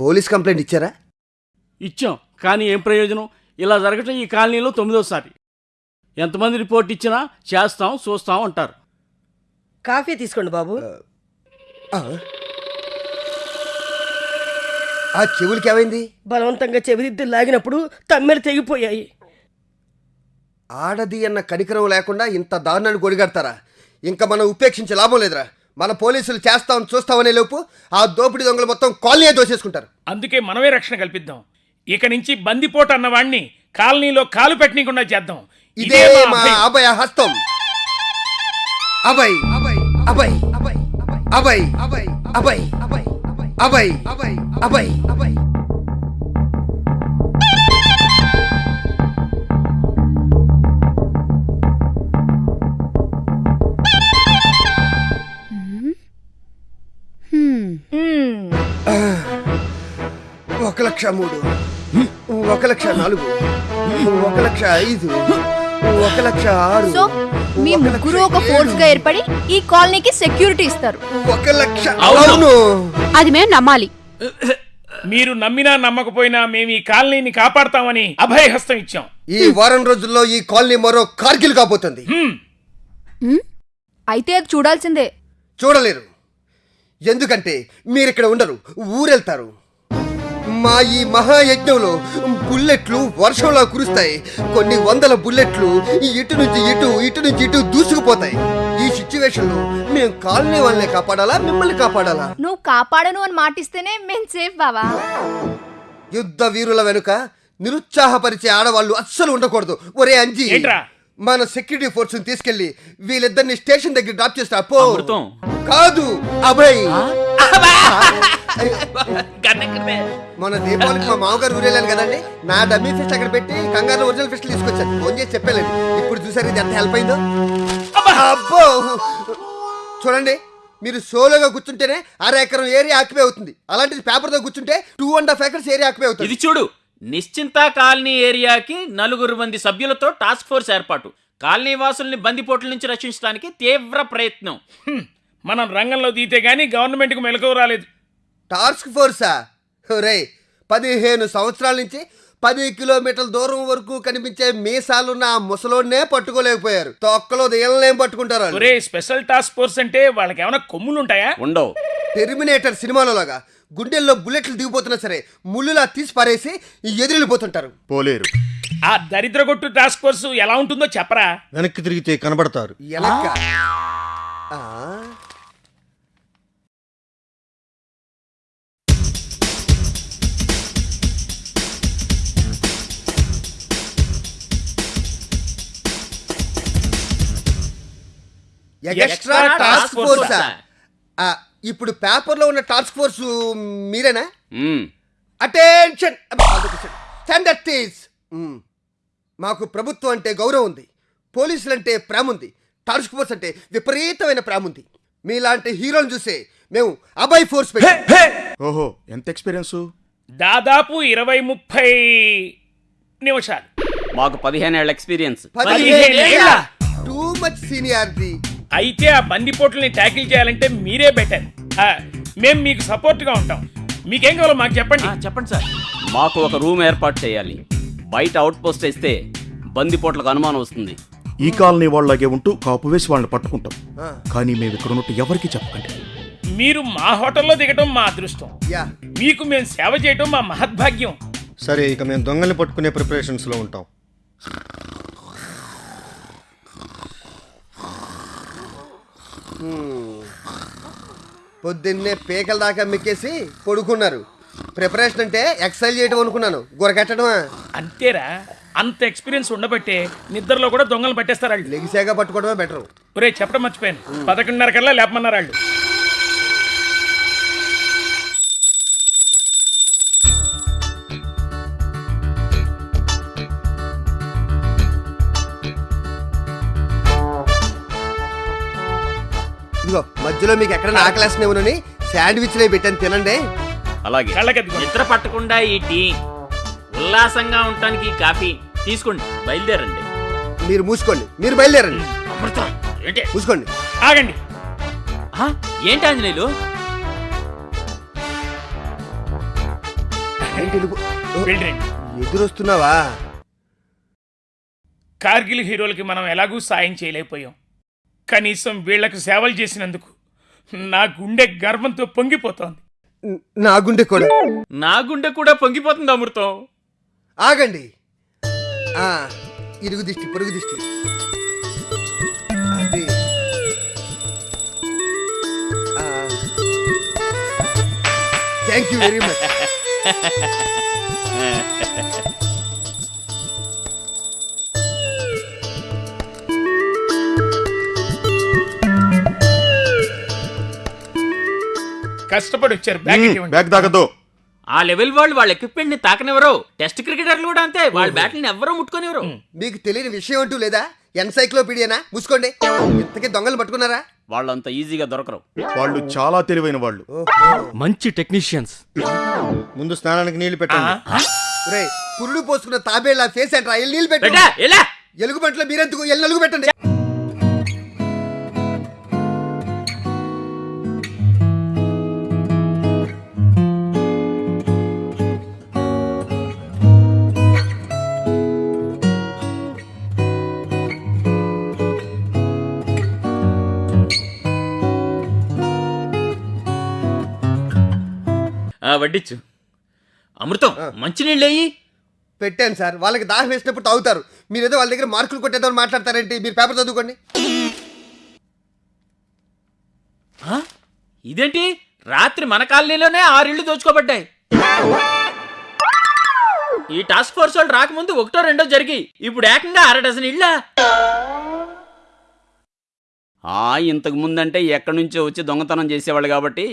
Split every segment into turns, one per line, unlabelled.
Police complaint ఇచ్చారా?
ఇచ్చాం. కానీ ఏం ప్రయోజనం? ఇలా జరగటం ఈ కాలనీలో తొమ్మిదోసారి. ఎంతమంది రిపోర్ట్ ఇచ్చినా చేస్తాం చూస్తాం అంటారు.
కాఫీ తీసుకోండి బాబు.
ఆ. ఆ. చెవులకి ఏమైంది?
బలవంతంగా చెవిదిద్దులు లాగినప్పుడు తమ్మెలు తెగిపోయాయి.
ఆడది అన్న కనికరం లేకుండా ఇంత దారుణాన్ని కొడిగడతారా ఇంకా మనం ఉపేక్షించే లాభం లేదురా. మన పోలీసులు చేస్తాం చూస్తామనే లోపు ఆ దోపిడీ దొంగలు మొత్తం కాలనీ దోసేసుకుంటారు
అందుకే మనమే రక్షణ కల్పిద్దాం ఇక నుంచి బందిపోటు అన్నవాణ్ణి కాలనీలో కాలు పెట్టనీయకుండా చేద్దాం
ఇదే మా.
అభయ
హస్తం అభయ్ అభయ్ అభయ్ అభయ్ అభయ్ అభయ్ అభయ్ అభయ్ అభయ్ అభయ్ అభయ్ లక్ష మూడు. ఒక లక్ష నాలుగు. ఒక లక్ష ఐదు. ఒక లక్ష ఆరు.
సో మీ
ఒక
ముగ్గురు ఒక
ఫోర్స్గా
ఏర్పడి ఈ కాలనీకి సెక్యూరిటీ ఇస్తారు.
ఒక లక్ష
అవును.
అది మేము నమ్మాలి.
మీరు నమ్మినా నమ్మకపోయినా మేము ఈ కాలనీని కాపాడతామని అభయహస్తం ఇచ్చాం.
ఈ వారం రోజుల్లో ఈ కాలనీ మరో కార్గిల్ కాబోతుంది.
అయితే అది చూడాల్సిందే.
చూడలేరు. ఎందుకంటే మీరిక్కడ ఉండరు ఊరెళ్తారు. మా ఈ మహాయజ్ఞంలో బుల్లెట్లు వర్షంలా కురుస్తాయి. కొన్ని వందల బుల్లెట్లు ఇటు నుంచి ఇటు ఇటు నుంచి ఇటు దూసుకుపోతాయి. ఈ సిచ్యువేషన్లో మేము కాలనీ వాళ్ళని కాపాడాలా మిమ్మల్ని కాపాడాలా?
నువ్వు కాపాడను అని మాటిస్తేనే మేము సేఫ్ బావా.
యుద్ధ వీరుల వెనుక నిరుత్సాహపరిచే ఆడవాళ్ళు అస్సలు ఉండకూడదు. ఒరే అంజీ
ఏంట్రా?
మన సెక్యూరిటీ ఫోర్స్ తీసుకెళ్ళి వీళ్ళిద్దరిని స్టేషన్ దగ్గర డ్రాప్ చేస్తా పో.
అమృతం.
కాదు అభయ్. మన దీపావళికి మా మామగారు ఊరెళ్ళాను కదండి. నా డమ్మీ ఫిస్ట్ అక్కడ పెట్టి కంగారు ఒరిజినల్ ఫిస్ట్ తీసుకొచ్చాను. ఫోన్ చేసి చెప్పలేదు ఇప్పుడు చూసారు ఇది ఎంత హెల్ప్ అయిందో? అబ్బో! చూడండి మీరు సోలోగా కూర్చుంటేనే అర ఎకరం ఏరియా ఆక్యుపై అవుతుంది. అలాంటిది పేపర్తో కూర్చుంటే two and half acres area occupy అవుతుంది.
ఇది చూడు నిశ్చింత కాలనీ ఏరియాకి నలుగురు మంది సభ్యులతో టాస్క్ ఫోర్స్ ఏర్పాటు. కాలనీ వాసుల్ని బందిపోట్ల నుంచి రక్షించడానికి తీవ్ర ప్రయత్నం.
మనం రంగంలో దిగితే గానీ గవర్నమెంట్కు మెలకువ రాలేదు.
టాస్క్ ఫోర్సా? రే పదిహేను సంవత్సరాల నుంచి పది కిలోమీటర్ల దూరం వరకు కనిపించే మీసాలున్న ఆ ముసలోడ్నే పట్టుకోలేకపోయారు. తొక్కలో దేళ్ళనేం పట్టుకుంటారు.
ఒరే స్పెషల్ టాస్క్ ఫోర్స్ అంటే వాళ్ళకి ఏమైనా కొమ్ములు ఉంటాయా
ఉండవు.
టెర్మినేటర్ సినిమాలో లాగా గుండెల్లో బుల్లెట్లు దిగిపోతున్నా సరే ముళ్ళులా తీసి పారేసి ఎదురెళ్ళిపోతుంటారు
పోలేరు.
ఆ దరిద్ర కొట్టు టాస్క్ ఫోర్స్ ఎలా ఉంటుందో చెప్పరా?
వెనక్కి తిరిగితే కనబడతారు.
ఎలక్క? ఎక్స్ట్రా టాస్క్ ఫోర్సా ఇప్పుడు పేపర్లో ఉన్న టాస్క్ ఫోర్స్ మీరేనా. అటెన్షన్ స్టాండర్డ్ మాకు ప్రభుత్వం అంటే గౌరవం ఉంది. పోలీసులు అంటే ప్రేమ ఉంది. టాస్క్ ఫోర్స్ అంటే విపరీతమైన ప్రేమ ఉంది. మీలాంటి హీరోని చూసే మేము అబాయ్ ఫోర్స్ పెట్టాం.
ఓహో ఎంత ఎక్స్పీరియన్స్
దాదాపు ఇరవై ముప్పై నిమిషాలు.
మాకు పదిహేను ఏళ్ళ ఎక్స్పీరియన్స్?
టూ మచ్ సీనియారిటీ
అయితే ఆ బందిపోట్లని ట్యాకిల్ చేయాలంటే మీరే బెటర్. మేము మీకు సపోర్ట్గా ఉంటాం. మీకేం కావాలో మాకు చెప్పండి.
ఆ, చెప్పండి సార్. మాకు ఒక రూమ్ ఏర్పాటు చేయాలి. బయట అవుట్ పోస్ట్ వేస్తే బందిపోట్లకు అనుమానం వస్తుంది.
ఈ కాలనీ వాళ్ళలాగే ఉంటూ కాపు వేసి వాళ్ళని పట్టుకుంటాం. కానీ మేము ఇక్కడ ఉన్నట్టు ఎవరికి చెప్పకండి.
మీరు మా హోటల్లో దిగటం మా అదృష్టం.
యా.
మీకు మేము సేవ చేయటం మా మహద్భాగ్యం.
సరే ఇక మేము దొంగల్ని పట్టుకునే ప్రిపరేషన్స్లో ఉంటాం.
పొద్దున్నే పేకల దాకా మిక్కేసి పడుకున్నారు. ప్రిపరేషన్ అంటే ఎక్సైజ్ చేయటం అనుకున్నాను. గురకట్టడమా?
అంతేరా. అంత ఎక్స్పీరియన్స్ ఉండబట్టే నిద్రలో కూడా దొంగలు పట్టేస్తారు వాళ్ళు.
లెగిసాగా పట్టుకోవడమే బెటర్.
ఒరే చెప్పడం మర్చిపోయాను. పదకొండున్నర కల్లా లేపమన్నారు వాళ్ళు.
మధ్యలో మీకు ఎక్కడ ఆకలేస్తున్నామని శాండ్విచ్లే పెట్టాను తినండి.
అలాగే. నిద్ర పట్టకుండా ఈ టీ ఉల్లాసంగా ఉండటానికి ఈ కాఫీ తీసుకోండి బయలుదేరండి.
మీరు మూసుకోండి మీరు బయలుదేరండి.
అమృతం ఏంటి?
మూసుకోండి.
ఆగండి.
ఆ, ఏంటి ఆంజనేయులు?
ఓ,
వెళ్ళండి
ఎదురొస్తున్నావా?
కార్గిల్ హీరోలకి మనం ఎలాగూ సాయం చేయలేకపోయాం. కనీసం వీళ్ళకి సేవలు చేసినందుకు నా గుండె గర్వంతో పొంగిపోతోంది.
న- గుండె కూడా.
నా గుండె కూడా పొంగిపోతుంది అమృతం.
ఆగండి. ఆ ఇరుగు దిష్టి పొరుగు దిష్టి. అది. థ్యాంక్ యూ వెరీ మచ్
కష్టపడి వచ్చారు. బ్యాగ్
దాగదు
ఆ లెవెల్ వాళ్ళు వాళ్ళ ఎక్విప్మెంట్ని తాకనివ్వరు. టెస్ట్ క్రికెటర్లు కూడా అంతే. వాళ్ళ బ్యాట్ని ఎవ్వరూ ముట్టుకోనివ్వరు.
మీకు తెలియని విషయం అంటూ లేదా? ఎన్సైక్లోపీడియానా మూసుకోండి. ఇంతకీ దొంగలు పట్టుకున్నారా?
వాళ్ళంత ఈజీగా దొరకరు.
వాళ్ళు చాలా తెలివైన వాళ్ళు.
మంచి టెక్నీషియన్స్
ముందు స్నానానికి నీళ్ళు పెట్టండి.
రే పురుడు పోసుకున్న తాబేళ్ళ ఫేస్ అంటారా? ఎల్లు నీళ్ళు పెట్టండి
ఎలా
ఎలుగు బంట్లో మీరెందుకు ఎల్లు నలుగు పెట్టండి.
వడ్డిచ్చు. అమృతం మంచినీళ్ళు అయ్యి
పెట్టాను సార్. వాళ్ళకి దాహం వేసినప్పుడు తాగుతారు. మీరేదో వాళ్ళ దగ్గర మార్కులు కొట్టేద్దామని మాట్లాడతారేంటి? మీరు పేపర్ చదువుకోండి.
ఇదేంటి? రాత్రి మన కాలనీలోనే ఆరిళ్ళు దోచుకోబడ్డాయి. ఈ టాస్క్ ఫోర్స్ వాళ్ళు రాకముందు ఒకటో రెండో జరిగి ఇప్పుడు ఏకంగా అర డజన్ ఇళ్ళ?
ఆ ఇంతకు ముందంటే ఎక్కడి నుంచో వచ్చి దొంగతనం చేసేవాళ్ళు కాబట్టి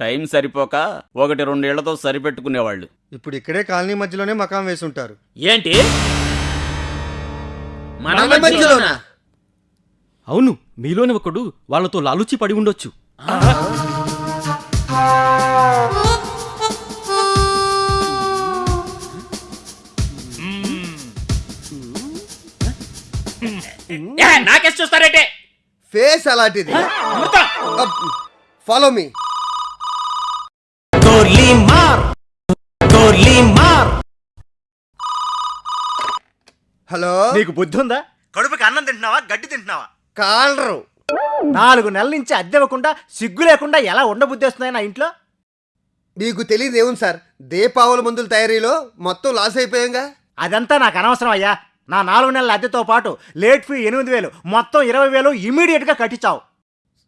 టైం సరిపోక ఒకటి రెండేళ్ళతో సరిపెట్టుకునేవాళ్ళు.
ఇప్పుడు ఇక్కడే కాలనీ మధ్యలోనే మకాం వేసి ఉంటారు
ఏంటి? మన మధ్యలోనా?
అవును మీలోని ఒకడు వాళ్ళతో లాలుచి పడి ఉండొచ్చు.
ఏ, నాకేసి చూస్తారంటే?
ఫేస్ అలాంటిది. Follow me. హలో?
నీకు బుద్ధి ఉందా కడుపుకి అన్నం తింటున్నావా? గడ్డి తింటున్నావా?
కాలరు.
నాలుగు నెలల నుంచి అద్దె ఇవ్వకుండా సిగ్గు లేకుండా ఎలా ఉండబుద్ధి వస్తున్నాయి నా ఇంట్లో?
మీకు తెలియదు ఏముంది సార్? దీపావళి మందుల తయారీలో మొత్తం లాస్ అయిపోయాంగా?
అదంతా నాకు అనవసరం అయ్యా. నా నాలుగు నెలల అద్దెతో పాటు లేట్ ఫీ ఎనిమిది వేలు మొత్తం ఇరవై వేలు ఇమీడియట్గా కట్టించావు.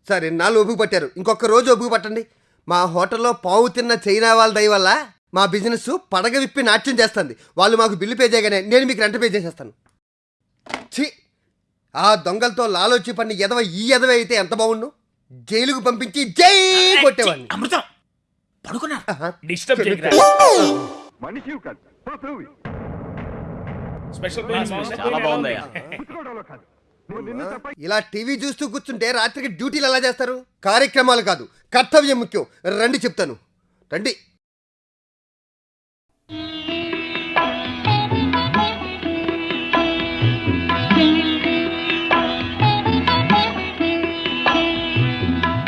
సరే నాలుగు ఒప్పుకు పట్టారు. ఇంకొక రోజు ఒప్పుకు పట్టండి. మా హోటల్లో పావు తిన్న చైనా వాళ్ళ దయ వల్ల మా బిజినెస్ పడగ విప్పి నాట్యం చేస్తుంది. వాళ్ళు మాకు బిల్లు పే చేయగానే నేను మీకు రెంట్ పే చేసేస్తాను. ఛీ! ఆ దొంగలతో లాలోచి పని ఎదవ ఈ ఎదవ అయితే ఎంత బాగుండు? జైలుకు పంపించి జై కొట్టేవాడిని.
అమృతం! పడుకున్నా
ఆహా.
డిస్టర్బ్ చేయకురా. స్పెషల్
చాలా బాగుందయ్యా.
ఇలా టీవీ చూస్తూ కూర్చుంటే రాత్రికి డ్యూటీలు ఎలా చేస్తారు? కార్యక్రమాలు కాదు. కర్తవ్యం ముఖ్యం రండి చెప్తాను. రండి.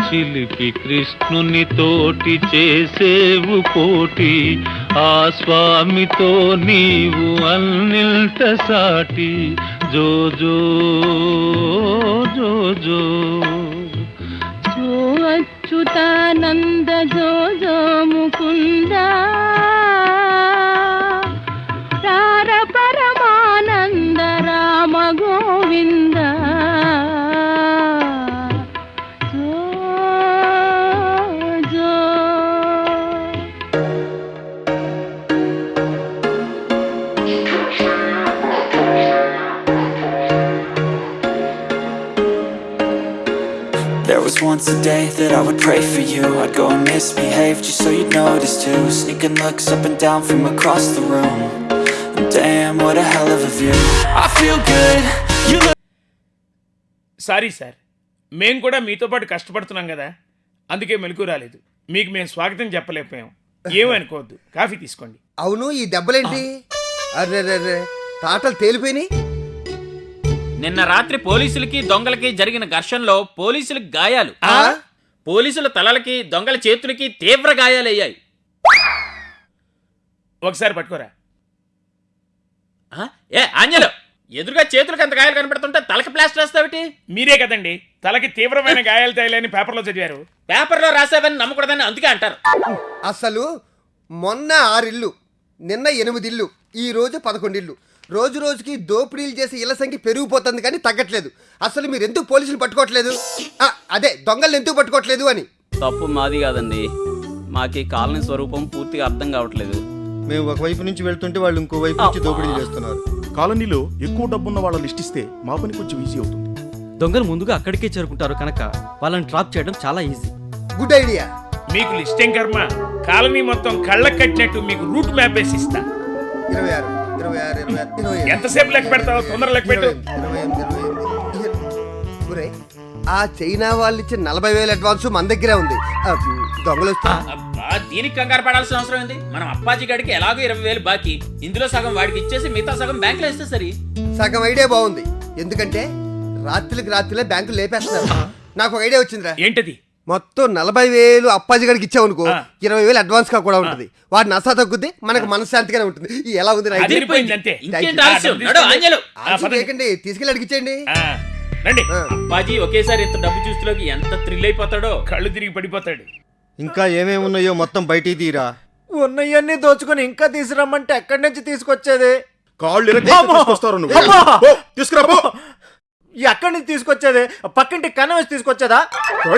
చిలిపి కృష్ణుని తోటి చేసేవు పోటి ఆ స్వామితో నీవు అన్నిల్ట సాటి. జో జో జో జో
అచ్యుతానంద జో జో ముకుంద రార పరమానంద Rama Govinda
once a day that I would pray for you I'd go and misbehave just so you'd notice too Sneaking looks up and down from across the room Damn, what a hell of a view I feel good, you look
sorry sir మేము కూడా మీతో పాటు కష్టపడుతున్నాం కదా అందుకే మెలకు రాలేదు మీకు మేము స్వాగతం చెప్పలేకపోయాం ఏమనుకోవద్దు కాఫీ తీసుకోండి
అవును ఈ దెబ్బలేంటి అరే తాటలు తేలిపోయినాయి
నిన్న రాత్రి పోలీసులకి దొంగలకి జరిగిన ఘర్షణలో పోలీసులకు గాయాలు.
ఆ?
పోలీసుల తలలకి దొంగల చేతులకి తీవ్ర గాయాలయ్యాయి.
ఒకసారి పట్టుకోరా.
ఆ? ఏ ఆంజలు ఎదురుగా చేతులకు అంత గాయాలు కనబడుతుంటే తలకి ప్లాస్టర్ వేస్తావిటి?
మీరే కదండి తలకి తీవ్రమైన గాయాలు తేలని పేపర్లో చదివారు.
పేపర్లో రాసావని నమ్మకూడదని అందుకే అంటారు.
అసలు మొన్న ఆరిల్లు నిన్న ఎనిమిదిల్లు ఈ రోజు పదకొండిల్లు. రోజు రోజుకి దోపిడీలు చేసి ఇళ్ళ సంఖ్య పెరిగిపోతుంది కానీ తగ్గట్లేదు. అసలు మీరు ఎందుకు పోలీసులు పట్టుకోవట్లేదు? ఆ, అదే దొంగలు ఎందుకు పట్టుకోవట్లేదు అని.
తప్పు మాది కాదండి. మాకు ఈ కాలనీ స్వరూపం పూర్తిగా అర్థం కావట్లేదు.
మేము ఒకవైపు నుంచి వెళ్తుంటే వాళ్ళు ఇంకో వైపు నుంచి దోపిడీ చేస్తున్నారు.
కాలనీలో ఎక్కువ డబ్బున్న వాళ్ళ లిస్ట్ ఇస్తే మా పని కొంచెం ఈజీ అవుతుంది.
దొంగలు ముందుగా అక్కడికే చేరుకుంటారు కనుక వాళ్ళని ట్రాప్ చేయడం చాలా ఈజీ
గుడ్ ఐడియా
మీకు లిస్ట్ ఏం కర్మ? కాలనీ మొత్తం కళ్ళకు కట్టినట్టు మీకు రూట్ మ్యాప్ వేసి ఇస్తా.
ఇరవై ఆరు.
ఎంతసేపు లెక్క పెడతావు తొందర లెక్క పెట్టు.
ఆ చైనా వాళ్ళు ఇచ్చిన నలభై వేల అడ్వాన్స్ మన దగ్గరే ఉంది. దొంగలు
దీనికి కంగారు పడాల్సిన అవసరం ఏంది? మనం అప్పాజీ గడికి ఎలాగో ఇరవై వేలు బాకీ. ఇందులో సగం వాడికి ఇచ్చేసి మిగతా సగం బ్యాంకులో ఇస్తే సరి.
సగం ఐడియా బాగుంది. ఎందుకంటే రాత్రికి రాత్రిలే బ్యాంకులు లేపేస్తున్నారు. నాకు ఒక ఐడియా వచ్చిందిరా.
ఏంటది?
మొత్తం నలభై వేలు అప్పాజీ గడికి ఇచ్చామనుకో. ఇరవై వేలు అడ్వాన్స్గా కూడా ఉంటుంది. వాడి నసా తగ్గుద్ది మనకు మనశ్శాంతిగానే ఉంటుంది. ఈ ఎలా ఉంది చేయకండి. తీసుకెళ్ళి అడిగించండి
ఆ, రండి.
ఆ.
అప్పాజీ ఒకేసారి ఇంత డబ్బు చూస్తులోకి ఎంత థ్రిల్ అయిపోతాడో?
కళ్ళు తిరిగి పడిపోతాడు.
ఇంకా ఏమేమి ఉన్నాయో మొత్తం బయటికి తీరా.
ఉన్నవన్నీ దోచుకొని ఇంకా తీసుకురమ్మంటే ఎక్కడి నుంచి తీసుకొచ్చేది?
కాళ్ళు తీసుకురా.
ఎక్కడి నుంచి తీసుకొచ్చేది? పక్కింటి కన్నం వేసి తీసుకొచ్చేదా?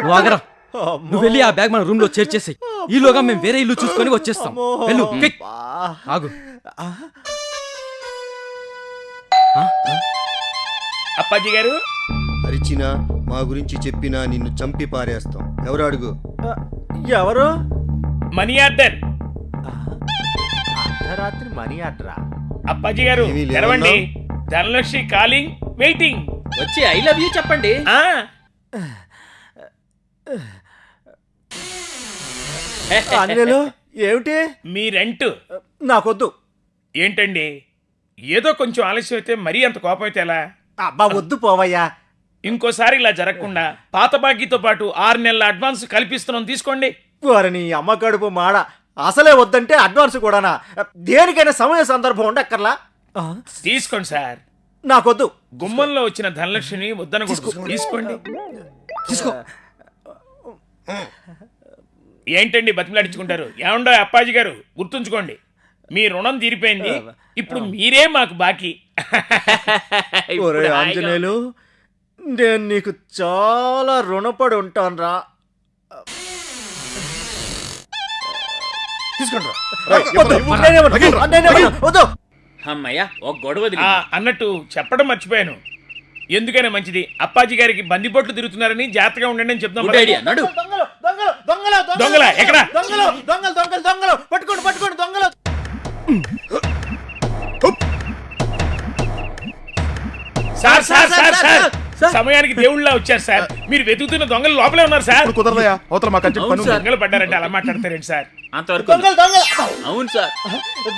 వాగరా. నువ్వు వెళ్ళి ఆ బ్యాగ్ మన రూమ్లో చేర్చేసాయి ఈలోగా మేము వేరే ఇల్లు చూసుకొని వచ్చేస్తాం. వెళ్ళు క్విక్. ఆగు.
అప్పాజీ గారు?
అరిచినా మా గురించి చెప్పినా నిన్ను చంపి పారేస్తాం. ఎవరు అడుగు?
ఎవరు?
Money order.
అర్ధరాత్రి మనీ ఆర్డరా?
అప్పాజీ గారు? తెరవండి. Dhanalakshmi calling waiting.
వచ్చి ఐ లవ్ యూ చెప్పండి.
ఆ.
ఆంజనేయులు ఏమిటి?
మీ రెంట్.
నాకొద్దు.
ఏంటండి? ఏదో కొంచెం ఆలస్యం అయితే మరీ అంత కోపం అయితే ఎలా?
అబ్బా వద్దు పోవయ్యా.
ఇంకోసారి ఇలా జరగకుండా పాత బాకీతో పాటు ఆరు నెలల అడ్వాన్స్ కల్పిస్తున్నాం తీసుకోండి.
వారిని అమ్మ కడుపు మాడ. అసలే వద్దంటే అడ్వాన్స్ కూడానా? దేనికైనా సమయ సందర్భం ఉండక్కర్లా? ఆ,
తీసుకోండి సార్.
నాకొద్దు.
గుమ్మంలో వచ్చిన ధనలక్ష్మిని వద్దనకూడదు. తీసుకోండి.
తీసుకో.
ఏంటండి బతిమలాడించుకుంటారు? ఏమండో అప్పాజీ గారు గుర్తుంచుకోండి. మీ రుణం తీరిపోయింది. ఇప్పుడు మీరే మాకు బాకీ.
ఆంజనేయులు నేను నీకు చాలా రుణపడి నేనేమన్నా, వద్దు
అమ్మయ్య ఒక గొడవ.
అన్నట్టు చెప్పడం మర్చిపోయాను. ఎందుకైనా మంచిది. అప్పాజీ గారికి బందిపోట్లు తిరుగుతున్నారని జాగ్రత్తగా ఉండండి అని చెప్తాం
గుడ్ ఐడియా నడు.
దొంగలు దొంగలు దొంగలు
దొంగలా? ఎక్కడ?
దొంగలు దొంగలు దొంగలు దొంగలు. పట్టుకోండి పట్టుకోండి దొంగలు.
Sir. Sir sir sir
sir.
సమయానికి దేవుళ్ళ వచ్చారు సార్. మీరు వెతుకుతున్న దొంగలు లోపలే ఉన్నారు సార్.
కుదరదయా అవతల మాకు అర్జెంట్ పని ఉంది.
దొంగలు పడ్డారంటే అలా మాట్లాడతారేంటి సార్?
అంతవరకు
దొంగలు దొంగలు.
అవును సార్.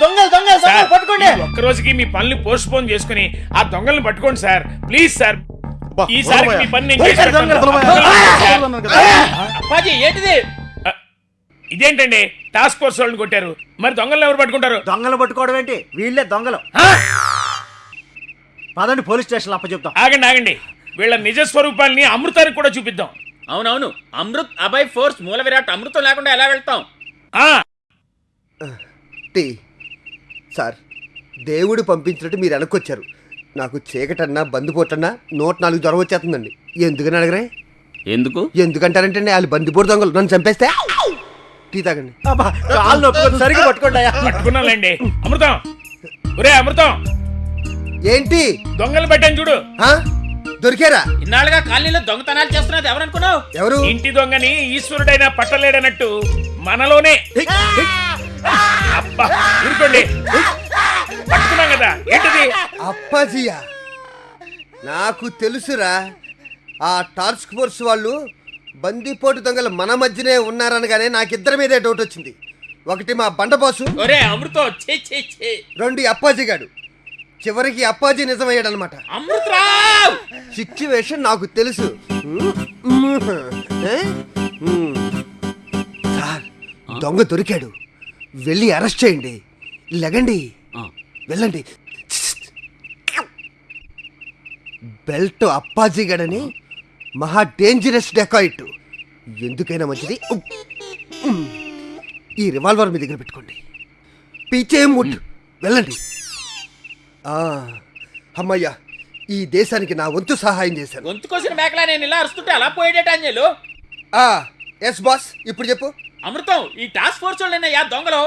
దొంగలు దొంగలు
సార్
దొంగలు పట్టుకోండి.
ఈ ఒక్క రోజుకి మీ పనులు పోస్ట్ పోన్ చేసుకుని ఆ దొంగల్ని పట్టుకోండి సార్. Please sir.
అబ్బా,
ఈసారి. మీ పని నేను చేసి
దొంగలు,
పెడతాను.
కదా.
అప్పాజీ ఏంటిది?
ఇదేంటండి? టాస్క్ ఫోర్స్ వాళ్ళని కొట్టారు. మరి దొంగల్ని ఎవరు పట్టుకుంటారు?
దొంగలు పట్టుకోవడం ఏంటి? వీళ్ళే దొంగలు? పదండి పోలీస్ స్టేషన్ అప్ప చెప్తాం
ఆగండి ఆగండి. వీళ్ళ నిజ స్వరూపాల్ని అమృతానికి కూడా చూపిద్దాం.
అవునవును. అమృత్ అభయ్ ఫోర్స్ మూల విరాట్ అమృతం లేకుండా ఎలా వెళ్తాం?
ఆ!
టీ. సార్ దేవుడు పంపించినట్టు మీరు వెనక్కొచ్చారు. నాకు చీకటన్నా బందిపోటన్నా నూట నాలుగు జ్వరం వచ్చేస్తుందండి. ఎందుకని అడగరే?
ఎందుకు?
ఎందుకంటారంటే వాళ్ళు బందిపోటు దొంగలు. నన్ను చంపేస్తే? టీ తాగండి.
అబ్బా కాళ్ళు నొప్పుకొని సరిగ్గా
పట్టుకున్నాలండి అమృతం! ఒరే అమృతం!
ఏంటి?
దొంగలు పెట్టాను చూడు.
ఆ? దొరికారా?
ఇన్నాళ్ళుగా కాలనీలో దొంగతనాలు చేస్తున్నది ఎవరనుకున్నావు?
ఎవరు?
ఇంటి దొంగని ఈశ్వరుడైనా పట్టలేడనట్టు మనలోనే. అబ్బా ఊరుకోండి. పట్టుకున్నాం కదా ఏంటిది?
అప్పాజియా నాకు తెలుసురా ఆ టాస్క్ ఫోర్స్ వాళ్ళు బందిపోటు దొంగలు మన మధ్యనే ఉన్నారనగానే నాకిద్దరి మీదే డౌట్ వచ్చింది ఒకటి మా బండబాసు
ఒరే అమృతం
రెండు అప్పాజీ గాడు చివరికి అప్పాజీ నిజమయ్యాడు అనమాట
అమృతరావ్!
సిచ్యువేషన్ నాకు తెలుసు. సార్ దొంగ దొరికాడు. వెళ్ళి అరెస్ట్ చేయండి. లెగండి. వెళ్ళండి. బెల్ట్ అప్పాజీ గడని మహా డేంజరస్ డెకాయిట్ ఎందుకైనా మంచిది. ఈ రివాల్వర్ మీ దగ్గర పెట్టుకోండి. పీచే ముట్. వెళ్ళండి. ఆ, అమ్మయ్యా ఈ దేశానికి నా వంతు సహాయం చేశాను.
గొంతు కోసిన మేకలా నేను ఇలా అరుస్తుంటే అలా పోయేటట్టు అంజలు?
ఆ ఎస్ బాస్ ఇప్పుడు చెప్పు.
అమృతం ఈ టాస్క్ ఫోర్స్ వాళ్ళేనయ్యా దొంగలు.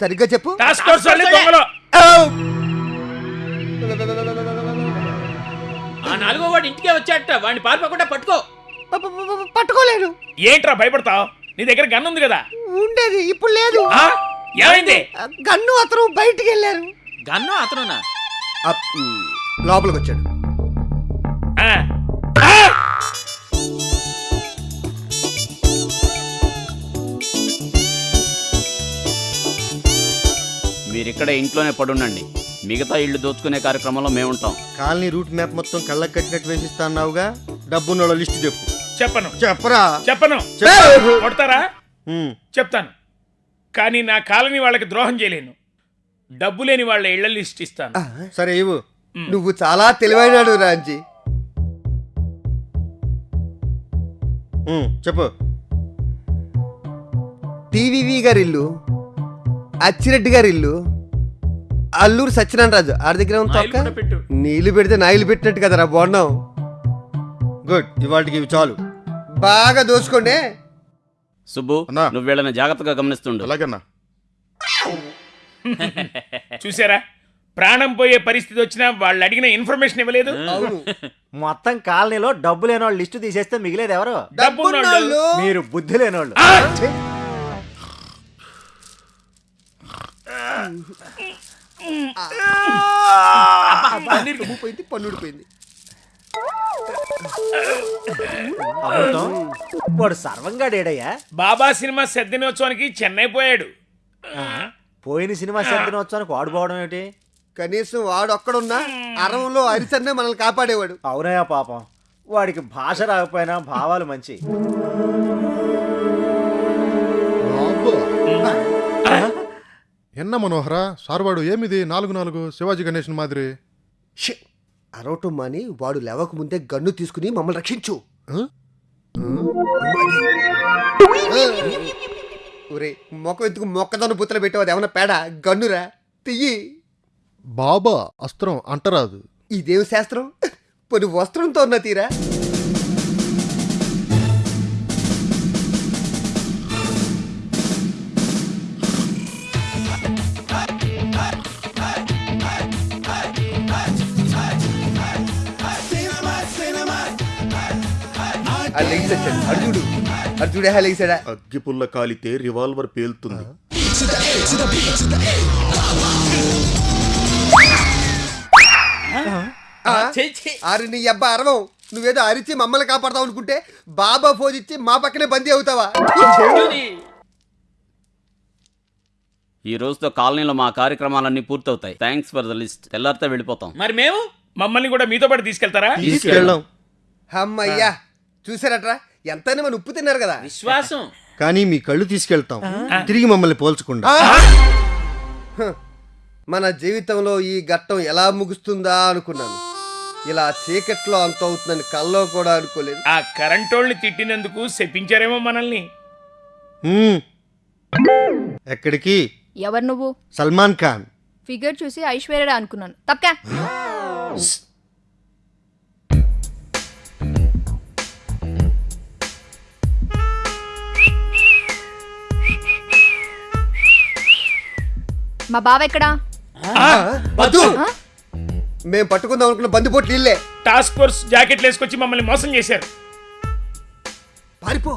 సరిగ్గా చెప్పు.
టాస్క్ ఫోర్స్ వాళ్ళే దొంగలు.
ఆ నాలుగో వాడు ఇంటికే వచ్చాట వాడిని పారిపోకుండా పట్టుకో.
పట్టుకోలేను.
ఏంట్రా భయపడతావు? నీ దగ్గర గన్ ఉంది కదా.
ఉండేది ఇప్పుడు లేదు.
ఆ? ఏమైంది?
గన్ను అతను బయటికి వెళ్ళారు.
గన్ను అతనునా?
లోపలికి వచ్చాడు
ఆ.
మీరు ఇక్కడ ఇంట్లోనే పడుండండి. మిగతా ఇల్లు దోచుకునే కార్యక్రమంలో మేము ఉంటాం
కాలనీ రూట్ మ్యాప్ మొత్తం కళ్ళకి కట్టినట్టు వేసిస్తా అన్నావుగా డబ్బున్న లిస్ట్ చెప్పు.
చెప్పను.
చెప్పరా?
చెప్పను.
చెప్పు.
కొడతారా? చెప్తాను. కానీ నా కాలనీ వాళ్ళకి ద్రోహం చేయలేను. డబ్బు లేని వాళ్ళ ఇళ్ళ లిస్ట్ ఇస్తాను
సరే ఇవ్వు.
నువ్వు చాలా తెలివైనాడు రాంజీ.
ఉమ్, చెప్పు.
టీవీవి గారి ఇల్లు అచ్చిరెడ్డి గారి ఇల్లు అల్లూరు సత్యనారాయణ రాజు ఆడి దగ్గర ఉంది తొక్క? నీళ్ళు పెడితే నాయిలు పెట్టినట్టు కదరా బాగున్నావు
గుడ్ ఇవాళకి ఇవి చాలు.
బాగా దోసుకోండి.
సుబ్బు. నువ్వు వీళ్ళని జాగ్రత్తగా గమనిస్తుండు
అలాగన్నా
చూసారా ప్రాణం పోయే పరిస్థితి వచ్చినా వాళ్ళు అడిగిన ఇన్ఫర్మేషన్ ఇవ్వలేదు
అవును
మొత్తం కాలనీలో డబ్బు లేని వాళ్ళు లిస్టు తీసేస్తే మిగిలేదు ఎవరు.
డబ్బున్నోళ్ళు.
మీరు బుద్ధి లేనోళ్ళు
పన్నీరు పోయింది పన్నుడిపోయింది
అమృతం వాడు సర్వంగా డేడయ్యా
బాబా సినిమా దినోత్సవానికి చెన్నై పోయాడు.
పోయిన సినిమా శబ్దినోత్సవానికి వాడు పోవడం ఏమిటి?
కనీసం వాడు ఒక్కడున్నా అరవంలో అరిసన్నే మనల్ని కాపాడేవాడు.
అవునయ్యా పాపం. వాడికి భాష రాకపోయినా భావాలు మంచి.
ఎన్న మనోహర సార్వాడు ఏమిది నాలుగు నాలుగు శివాజీ గణేషన్ మాదిరి?
షే అరవటం మాని వాడు లేవక ముందే గన్ను తీసుకుని మమ్మల్ని రక్షించు? ఒరే మొక్క ఎత్తుకు మొక్కదన్ను బుత్తలు పెట్టావు అది ఏమన్నా పేడ? గన్నురా? తియ్యి.
బాబా అస్త్రం అంటరాదు.
ఇదేం శాస్త్రం? పొని వస్త్రంతో ఉన్న తీరా? ఆ లెగ్స్ వచ్చాడు అర్జుడు అర్జుడే హా లెగ్సాడా
అగ్గిపుల్ల కాలితే రివాల్వర్ పేలుతుంది.
చెయ్యి, చెయ్యి.
ఆరు నీ అబ్బా అరవం. నువ్వేదో అరిచి మమ్మల్ని కాపాడతావు అనుకుంటే బాబా ఫోన్ ఇచ్చి మా పక్కనే బందీ అవుతావా.
ఈ రోజుతో కాలనీలో మా కార్యక్రమాలన్నీ పూర్తవుతాయి. థ్యాంక్స్ ఫర్ ద లిస్ట్ తెల్లారితే వెళ్ళిపోతాం.
మరి మేము?
మమ్మల్ని కూడా మీతో పాటు తీసుకెళ్తారా?
తీసుకెళ్ళాం
అమ్మయ్యా. చూసారట్రా ఎంతైనా మన ఉప్పు తిన్నారు కదా.
విశ్వాసం.
కానీ మీ కళ్ళు తీసుకెళ్తాం. తిరిగి మమ్మల్ని పోల్చకుండా.
మన జీవితంలో ఈ ఘట్టం ఎలా ముగుస్తుందా అనుకున్నాను. ఇలా చీకట్లో అంత అవుతుందని కల్లో కూడా అనుకోలేదు.
ఆ కరెంటోళ్ళని తిట్టినందుకు శపించారేమో మనల్ని.
ఎక్కడికి?
ఎవరు నువ్వు?
సల్మాన్ ఖాన్.
ఫిగర్ చూసి ఐశ్వర్య అనుకున్నాను. తప్పకా. మా బావ ఎక్కడా?
వద్దు. మేము పట్టుకుందాం అనుకున్న బందిపోట్లు ఇల్లే.
టాస్క్ ఫోర్స్ జాకెట్లు వేసుకొచ్చి మమ్మల్ని మోసం చేశారు.
పారిపో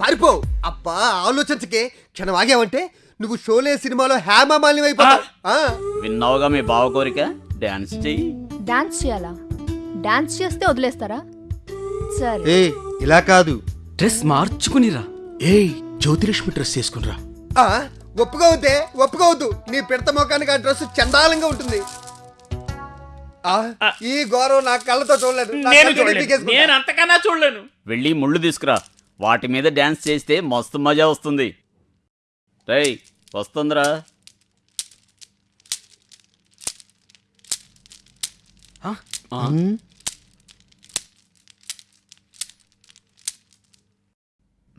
పారిపో. అబ్బా ఆలోచించకే క్షణం ఆగావంటే నువ్వు షోలే సినిమాలో హేమమాలిని అయిపోతావు ఆ,
విన్నావుగా మీ బావ కోరిక? డాన్స్ చెయ్యి.
డాన్స్ చేయాలా? డాన్స్ చేస్తే వదిలేస్తారా? సరే.
ఏ ఇలా కాదు.
డ్రెస్ మార్చుకునిరా.
ఏయ్ జ్యోతిలక్ష్మి డ్రెస్ చేసుకునిరా
ఒప్పుకోవద్దే ఒప్పుకోవద్దు నీ పిడత మొఖానికి ఆ డ్రెస్ చండాలంగా ఉంటుంది. ఆ, ఈ గౌరవం నా కళ్ళతో చూడలేదు.
నేను చూడలేదు.
నేను అంతకన్నా చూడలేను.
వెళ్ళి ముళ్ళు తీసుకురా. వాటి మీద డాన్స్ చేస్తే మస్తు మజా వస్తుంది. రేయ్
వస్తుందిరా.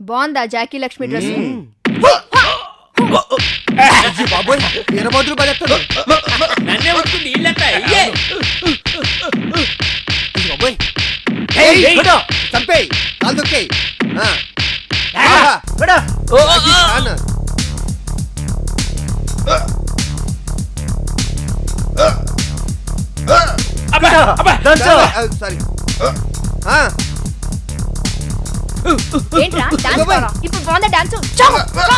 బాగుందా జాకీ లక్ష్మి డ్రెస్
అయ్యో బాబోయ్ ఎనబోతులు పడేస్తాడు.
నన్నే వచ్చింది ఇల్లంతా ఇయ్యే.
అయ్యో బాబోయ్. ఏయ్, కొట్టు, చంపేయ్ కాలు తొక్కేయ్. ఆ. ఆహా, అది చాలు.
అబ్బా, అబ్బా.
ఆ, సారీ. ఆ,
ఏంట్రా? డాన్స్ బాగా ఇప్పుడు బాగుందా డాన్స్? చౌ!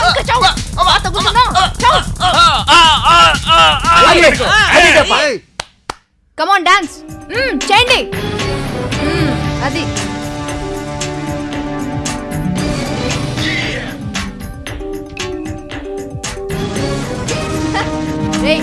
ఇంకా చౌ! పాత కూర్చున్నా చౌ!
అది పట్టుకో, అది చెప్పు.
ఏయ్,
కమ్ ఆన్ డాన్స్ చేయండి. మ్మ్, అది. రేయ్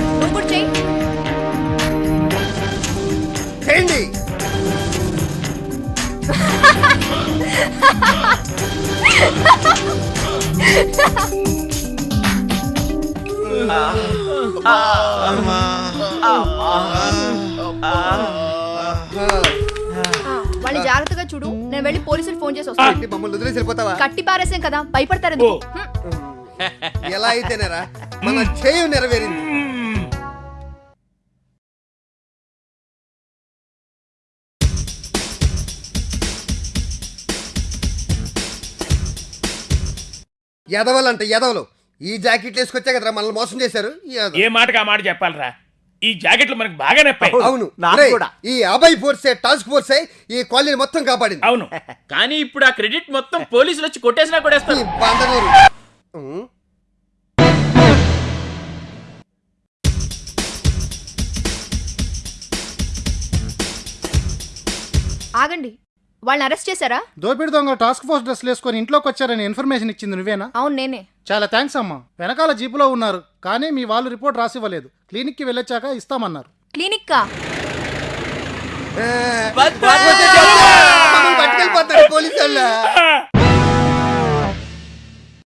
ఆ, వాళ్ళని జాగ్రత్తగా చూడు. నేను వెళ్ళి పోలీసులు ఫోన్ చేసి వస్తాను.
మమ్మల్ని వదిలేసి వెళ్ళిపోతావా?
కట్టి పారేసాం కదా భయపడతారు.
ఎలా అయితేనేరా మన చేయు నెరవేరింది. ఎదవలంట ఎదవలు. ఈ జాకెట్లు వేసుకొచ్చా కదరా మనల్ని మోసం చేశారు.
ఏ మాటకి ఆ మాట చెప్పాలరా? ఈ జాకెట్లు మనకు బాగా నప్పాయి.
అవును.
నాకు కూడా.
ఈ అభయ్ ఫోర్సే టాస్క్ ఫోర్సే ఈ కాలనీ మొత్తం కాపాడింది.
అవును.
కానీ ఇప్పుడు ఆ క్రెడిట్ మొత్తం పోలీసులు వచ్చి కొట్టేసినా
ఈ
కొట్టేస్తారు.
ఆగండి. వాళ్ళని అరెస్ట్ చేశారా?
దోపిడి దొంగ టాస్క్ ఫోర్స్ డ్రెస్లు వేసుకొని ఇంట్లోకి వచ్చారని ఇన్ఫర్మేషన్ ఇచ్చింది నువ్వేనా?
అవును నేనే.
చాలా థ్యాంక్స్ అమ్మా. వెనకాల జీపులో ఉన్నారు కానీ మీ వాళ్ళు రిపోర్ట్ రాసివ్వలేదు. క్లినిక్కి వెళ్ళొచ్చాక ఇస్తామన్నారు.
క్లినిక్ కా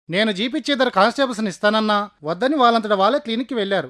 నేను జీప్ ఇచ్చే ఇద్దరు కానిస్టేబుల్స్ని ఇస్తానన్నా వద్దని వాళ్ళంతట వాళ్ళే క్లినిక్కి వెళ్ళారు.